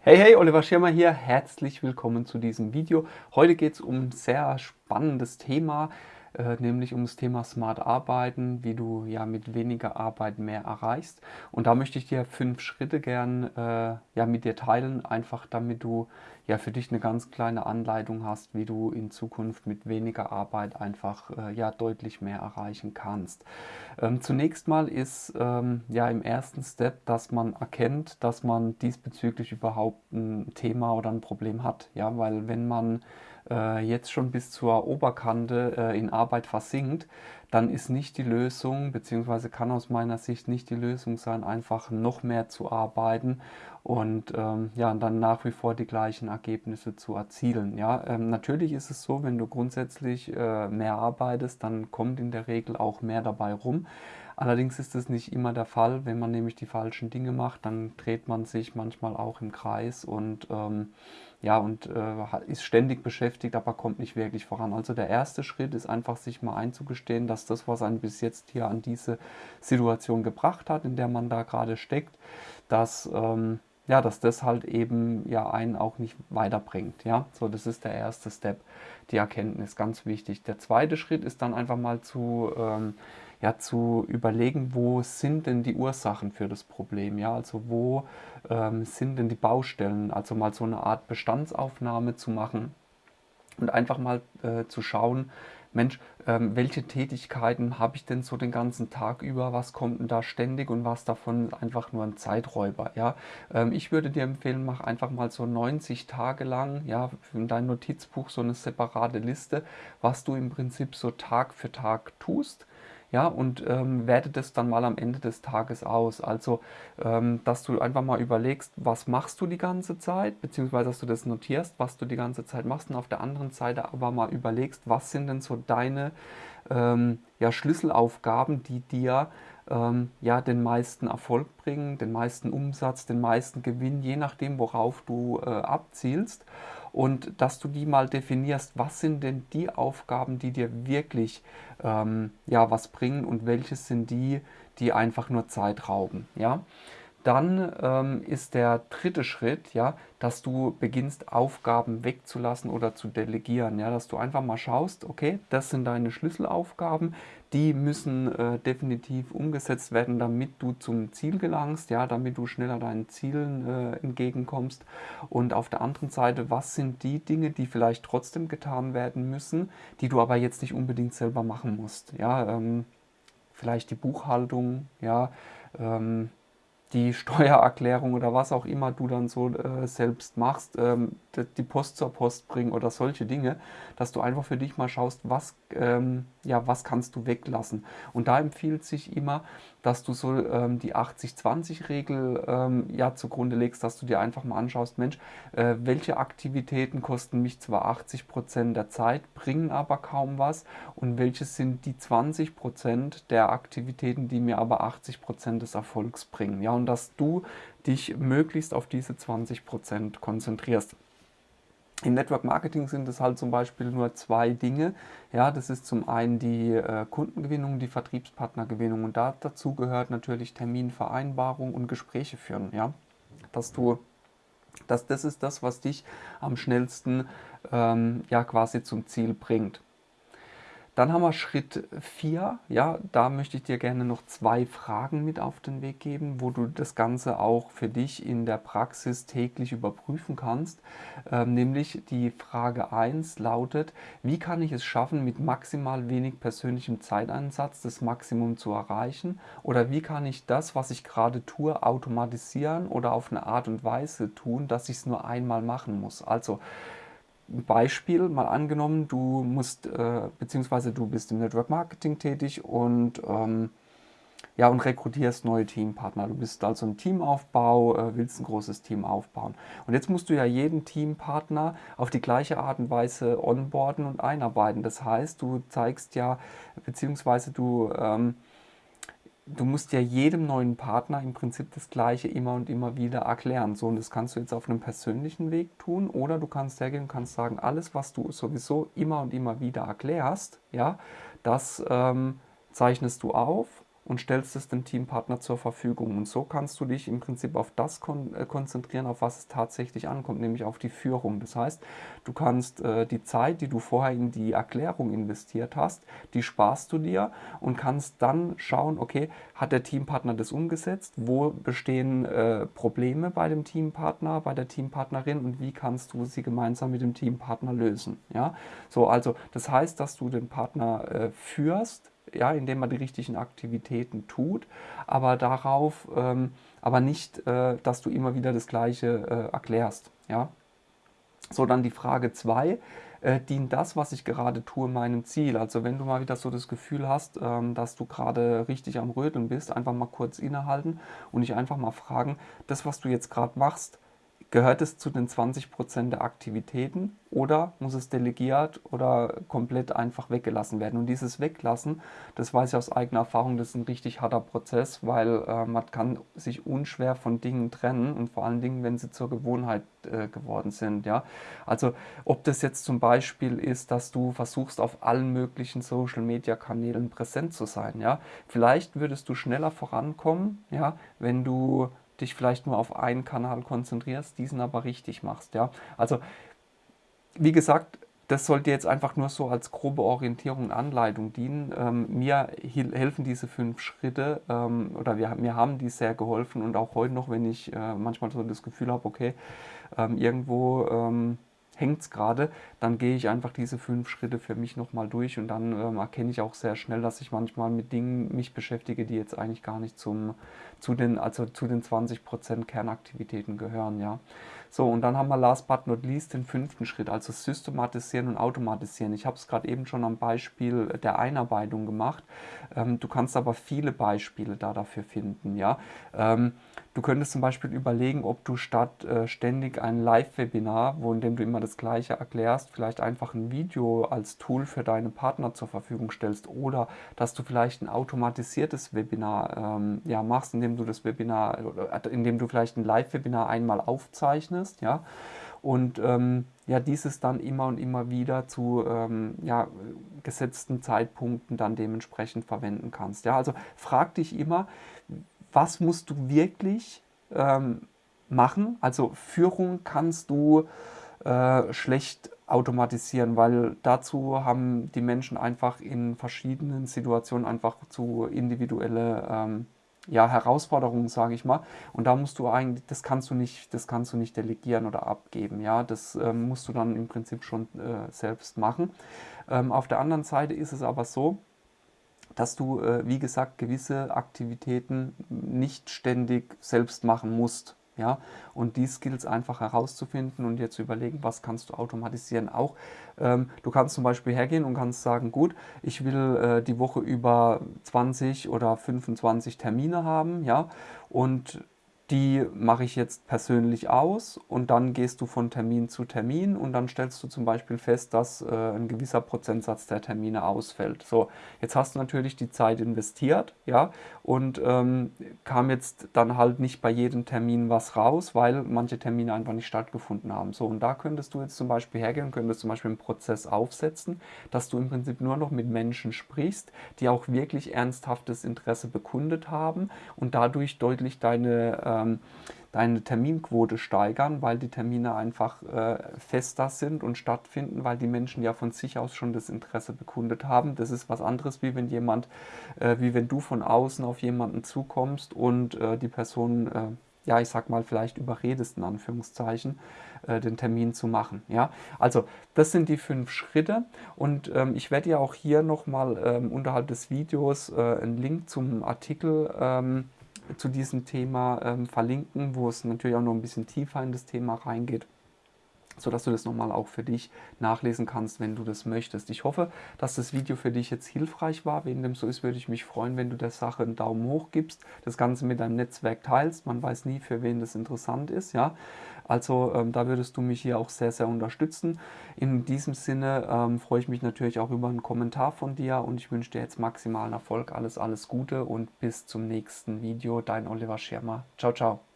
Hey, hey, Oliver Schirmer hier. Herzlich willkommen zu diesem Video. Heute geht es um ein sehr spannendes Thema, äh, nämlich um das Thema Smart Arbeiten, wie du ja mit weniger Arbeit mehr erreichst. Und da möchte ich dir fünf Schritte gern äh, ja, mit dir teilen, einfach damit du ja für dich eine ganz kleine Anleitung hast, wie du in Zukunft mit weniger Arbeit einfach äh, ja deutlich mehr erreichen kannst. Ähm, zunächst mal ist ähm, ja im ersten Step, dass man erkennt, dass man diesbezüglich überhaupt ein Thema oder ein Problem hat. Ja, weil wenn man äh, jetzt schon bis zur Oberkante äh, in Arbeit versinkt, dann ist nicht die Lösung, beziehungsweise kann aus meiner Sicht nicht die Lösung sein, einfach noch mehr zu arbeiten und ähm, ja, dann nach wie vor die gleichen Ergebnisse zu erzielen. Ja, ähm, natürlich ist es so, wenn du grundsätzlich äh, mehr arbeitest, dann kommt in der Regel auch mehr dabei rum. Allerdings ist es nicht immer der Fall, wenn man nämlich die falschen Dinge macht, dann dreht man sich manchmal auch im Kreis und ähm, ja, und äh, ist ständig beschäftigt, aber kommt nicht wirklich voran. Also der erste Schritt ist einfach, sich mal einzugestehen, dass das, was einen bis jetzt hier an diese Situation gebracht hat, in der man da gerade steckt, dass, ähm, ja, dass das halt eben ja einen auch nicht weiterbringt. Ja, so das ist der erste Step, die Erkenntnis, ganz wichtig. Der zweite Schritt ist dann einfach mal zu ähm, ja, zu überlegen, wo sind denn die Ursachen für das Problem, ja, also wo ähm, sind denn die Baustellen, also mal so eine Art Bestandsaufnahme zu machen und einfach mal äh, zu schauen, Mensch, ähm, welche Tätigkeiten habe ich denn so den ganzen Tag über, was kommt denn da ständig und was davon einfach nur ein Zeiträuber, ja. Ähm, ich würde dir empfehlen, mach einfach mal so 90 Tage lang, ja, in dein Notizbuch so eine separate Liste, was du im Prinzip so Tag für Tag tust, ja, und ähm, werte das dann mal am Ende des Tages aus. Also, ähm, dass du einfach mal überlegst, was machst du die ganze Zeit, beziehungsweise dass du das notierst, was du die ganze Zeit machst und auf der anderen Seite aber mal überlegst, was sind denn so deine ähm, ja, Schlüsselaufgaben, die dir ähm, ja, den meisten Erfolg bringen, den meisten Umsatz, den meisten Gewinn, je nachdem, worauf du äh, abzielst und dass du die mal definierst, was sind denn die Aufgaben, die dir wirklich ähm, ja, was bringen und welche sind die, die einfach nur Zeit rauben. Ja? Dann ähm, ist der dritte Schritt, ja, dass du beginnst, Aufgaben wegzulassen oder zu delegieren. Ja, dass du einfach mal schaust, okay, das sind deine Schlüsselaufgaben, die müssen äh, definitiv umgesetzt werden, damit du zum Ziel gelangst, ja, damit du schneller deinen Zielen äh, entgegenkommst. Und auf der anderen Seite, was sind die Dinge, die vielleicht trotzdem getan werden müssen, die du aber jetzt nicht unbedingt selber machen musst. Ja, ähm, vielleicht die Buchhaltung, ja, ähm, die Steuererklärung oder was auch immer du dann so äh, selbst machst, ähm, die Post zur Post bringen oder solche Dinge, dass du einfach für dich mal schaust, was, ähm, ja, was kannst du weglassen. Und da empfiehlt sich immer, dass du so ähm, die 80-20-Regel ähm, ja, zugrunde legst, dass du dir einfach mal anschaust, Mensch, äh, welche Aktivitäten kosten mich zwar 80% der Zeit, bringen aber kaum was und welche sind die 20% der Aktivitäten, die mir aber 80% des Erfolgs bringen. Ja, und dass du dich möglichst auf diese 20% konzentrierst. Im Network Marketing sind es halt zum Beispiel nur zwei Dinge. Ja, das ist zum einen die äh, Kundengewinnung, die Vertriebspartnergewinnung und da, dazu gehört natürlich Terminvereinbarung und Gespräche führen. Ja, dass du, dass das ist das, was dich am schnellsten ähm, ja quasi zum Ziel bringt. Dann haben wir Schritt 4. Ja, da möchte ich dir gerne noch zwei Fragen mit auf den Weg geben, wo du das Ganze auch für dich in der Praxis täglich überprüfen kannst. Ähm, nämlich die Frage 1 lautet, wie kann ich es schaffen, mit maximal wenig persönlichem Zeiteinsatz das Maximum zu erreichen? Oder wie kann ich das, was ich gerade tue, automatisieren oder auf eine Art und Weise tun, dass ich es nur einmal machen muss? Also Beispiel mal angenommen, du musst, äh, beziehungsweise du bist im Network Marketing tätig und ähm, ja, und rekrutierst neue Teampartner. Du bist also im Teamaufbau, äh, willst ein großes Team aufbauen. Und jetzt musst du ja jeden Teampartner auf die gleiche Art und Weise onboarden und einarbeiten. Das heißt, du zeigst ja, beziehungsweise du ähm, du musst ja jedem neuen Partner im Prinzip das Gleiche immer und immer wieder erklären. So, und das kannst du jetzt auf einem persönlichen Weg tun oder du kannst hergehen und kannst sagen, alles, was du sowieso immer und immer wieder erklärst, ja, das ähm, zeichnest du auf und stellst es dem Teampartner zur Verfügung. Und so kannst du dich im Prinzip auf das kon äh, konzentrieren, auf was es tatsächlich ankommt, nämlich auf die Führung. Das heißt, du kannst äh, die Zeit, die du vorher in die Erklärung investiert hast, die sparst du dir und kannst dann schauen, okay, hat der Teampartner das umgesetzt? Wo bestehen äh, Probleme bei dem Teampartner, bei der Teampartnerin und wie kannst du sie gemeinsam mit dem Teampartner lösen? Ja, so also das heißt, dass du den Partner äh, führst, ja, indem man die richtigen Aktivitäten tut, aber darauf, ähm, aber nicht, äh, dass du immer wieder das Gleiche äh, erklärst. Ja? So, dann die Frage 2. Äh, dient das, was ich gerade tue, meinem Ziel? Also wenn du mal wieder so das Gefühl hast, ähm, dass du gerade richtig am Röteln bist, einfach mal kurz innehalten und dich einfach mal fragen, das, was du jetzt gerade machst, Gehört es zu den 20% der Aktivitäten oder muss es delegiert oder komplett einfach weggelassen werden? Und dieses Weglassen, das weiß ich aus eigener Erfahrung, das ist ein richtig harter Prozess, weil äh, man kann sich unschwer von Dingen trennen und vor allen Dingen, wenn sie zur Gewohnheit äh, geworden sind. Ja? Also ob das jetzt zum Beispiel ist, dass du versuchst, auf allen möglichen Social-Media-Kanälen präsent zu sein. Ja? Vielleicht würdest du schneller vorankommen, ja, wenn du dich vielleicht nur auf einen Kanal konzentrierst, diesen aber richtig machst. Ja? Also, wie gesagt, das sollte jetzt einfach nur so als grobe Orientierung und Anleitung dienen. Ähm, mir helfen diese fünf Schritte ähm, oder wir, mir haben die sehr geholfen und auch heute noch, wenn ich äh, manchmal so das Gefühl habe, okay, ähm, irgendwo ähm, hängt es gerade, dann gehe ich einfach diese fünf Schritte für mich nochmal durch und dann ähm, erkenne ich auch sehr schnell, dass ich manchmal mit Dingen mich beschäftige, die jetzt eigentlich gar nicht zum, zu den, also zu den 20% Kernaktivitäten gehören. Ja. So, und dann haben wir last but not least den fünften Schritt, also systematisieren und automatisieren. Ich habe es gerade eben schon am Beispiel der Einarbeitung gemacht. Ähm, du kannst aber viele Beispiele da dafür finden. Ja? Ähm, du könntest zum Beispiel überlegen, ob du statt äh, ständig ein Live-Webinar, wo in dem du immer das Gleiche erklärst, vielleicht einfach ein Video als Tool für deine Partner zur Verfügung stellst oder dass du vielleicht ein automatisiertes Webinar ähm, ja, machst, indem du das Webinar, äh, indem du vielleicht ein Live-Webinar einmal aufzeichnest ja, und ähm, ja, dieses dann immer und immer wieder zu ähm, ja, gesetzten Zeitpunkten dann dementsprechend verwenden kannst. Ja, also frag dich immer, was musst du wirklich ähm, machen? Also Führung kannst du äh, schlecht automatisieren, weil dazu haben die Menschen einfach in verschiedenen Situationen einfach zu individuelle ähm, ja, Herausforderungen, sage ich mal. Und da musst du eigentlich, das kannst du nicht, das kannst du nicht delegieren oder abgeben. Ja, das ähm, musst du dann im Prinzip schon äh, selbst machen. Ähm, auf der anderen Seite ist es aber so, dass du, äh, wie gesagt, gewisse Aktivitäten nicht ständig selbst machen musst. Ja? Und die Skills einfach herauszufinden und dir zu überlegen, was kannst du automatisieren. Auch ähm, du kannst zum Beispiel hergehen und kannst sagen, gut, ich will äh, die Woche über 20 oder 25 Termine haben, ja, und die mache ich jetzt persönlich aus und dann gehst du von Termin zu Termin und dann stellst du zum Beispiel fest, dass äh, ein gewisser Prozentsatz der Termine ausfällt. So, jetzt hast du natürlich die Zeit investiert, ja, und ähm, kam jetzt dann halt nicht bei jedem Termin was raus, weil manche Termine einfach nicht stattgefunden haben. So, und da könntest du jetzt zum Beispiel hergehen könntest zum Beispiel einen Prozess aufsetzen, dass du im Prinzip nur noch mit Menschen sprichst, die auch wirklich ernsthaftes Interesse bekundet haben und dadurch deutlich deine äh, ähm, deine Terminquote steigern, weil die Termine einfach äh, fester sind und stattfinden, weil die Menschen ja von sich aus schon das Interesse bekundet haben. Das ist was anderes, wie wenn jemand, äh, wie wenn du von außen auf jemanden zukommst und äh, die Person, äh, ja, ich sag mal, vielleicht überredest, in Anführungszeichen, äh, den Termin zu machen. Ja, also das sind die fünf Schritte und ähm, ich werde ja auch hier nochmal ähm, unterhalb des Videos äh, einen Link zum Artikel ähm, zu diesem Thema ähm, verlinken, wo es natürlich auch noch ein bisschen tiefer in das Thema reingeht sodass du das nochmal auch für dich nachlesen kannst, wenn du das möchtest. Ich hoffe, dass das Video für dich jetzt hilfreich war. Wenn dem so ist, würde ich mich freuen, wenn du der Sache einen Daumen hoch gibst, das Ganze mit deinem Netzwerk teilst. Man weiß nie, für wen das interessant ist. Ja? Also ähm, da würdest du mich hier auch sehr, sehr unterstützen. In diesem Sinne ähm, freue ich mich natürlich auch über einen Kommentar von dir und ich wünsche dir jetzt maximalen Erfolg. Alles, alles Gute und bis zum nächsten Video. Dein Oliver Schirmer. Ciao, ciao.